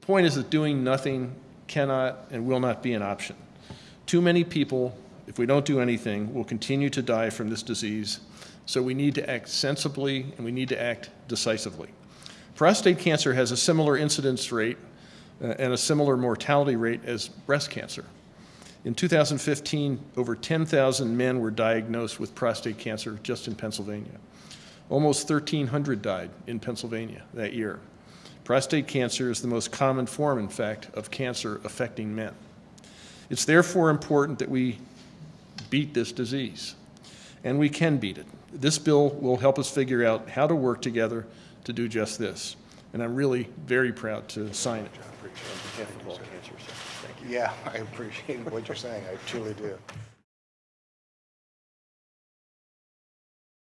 The point is that doing nothing cannot and will not be an option. Too many people, if we don't do anything, will continue to die from this disease, so we need to act sensibly and we need to act decisively. Prostate cancer has a similar incidence rate uh, and a similar mortality rate as breast cancer. In 2015, over 10,000 men were diagnosed with prostate cancer just in Pennsylvania. Almost 1,300 died in Pennsylvania that year. Prostate cancer is the most common form, in fact, of cancer affecting men. It's therefore important that we beat this disease, and we can beat it. This bill will help us figure out how to work together to do just this, and I'm really very proud to sign it on behalf of all cancer. So, thank you. Yeah, I appreciate what you're saying, I truly do.